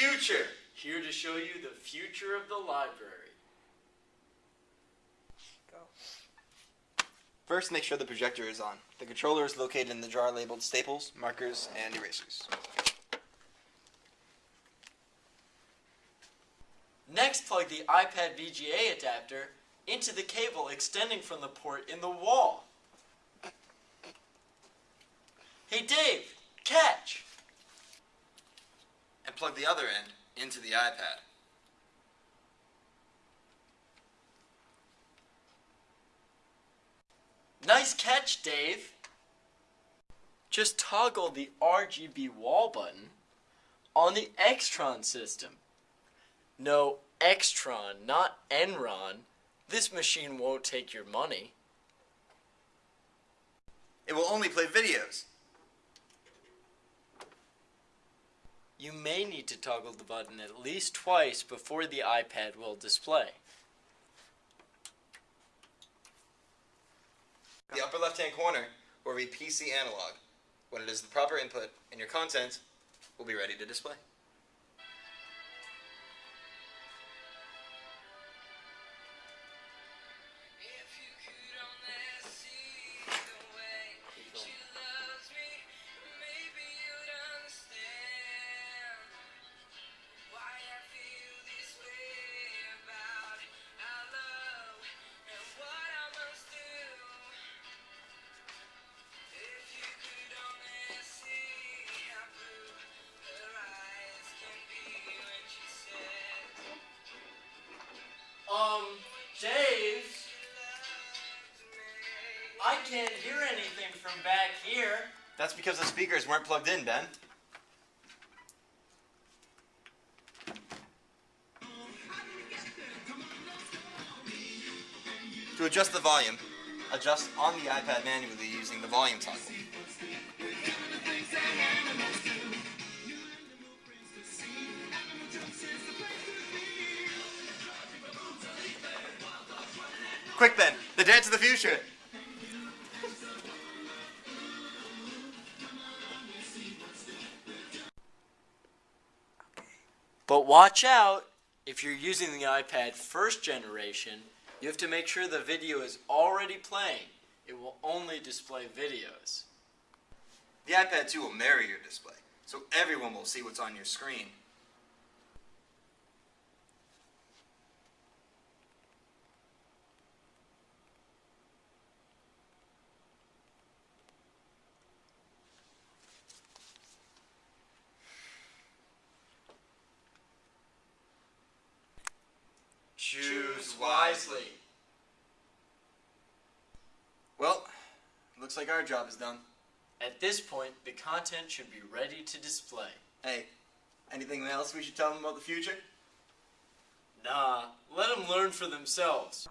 future. Here to show you the future of the library. Go. First, make sure the projector is on. The controller is located in the jar labeled staples, markers, and erasers. Next, plug the iPad VGA adapter into the cable extending from the port in the wall. Hey Dave, catch! And plug the other end into the iPad. Nice catch, Dave! Just toggle the RGB wall button on the Extron system. No, Extron, not Enron. This machine won't take your money. It will only play videos. You may need to toggle the button at least twice before the iPad will display. The upper left-hand corner will read PC analog. When it is the proper input, and your content will be ready to display. I can't hear anything from back here. That's because the speakers weren't plugged in, Ben. To adjust the volume, adjust on the iPad manually using the volume toggle. Quick, then, the dance of the future. But watch out, if you're using the iPad first generation, you have to make sure the video is already playing. It will only display videos. The iPad 2 will mirror your display, so everyone will see what's on your screen. Wisely. Well, looks like our job is done. At this point, the content should be ready to display. Hey, anything else we should tell them about the future? Nah, let them learn for themselves.